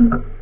Mm-hmm.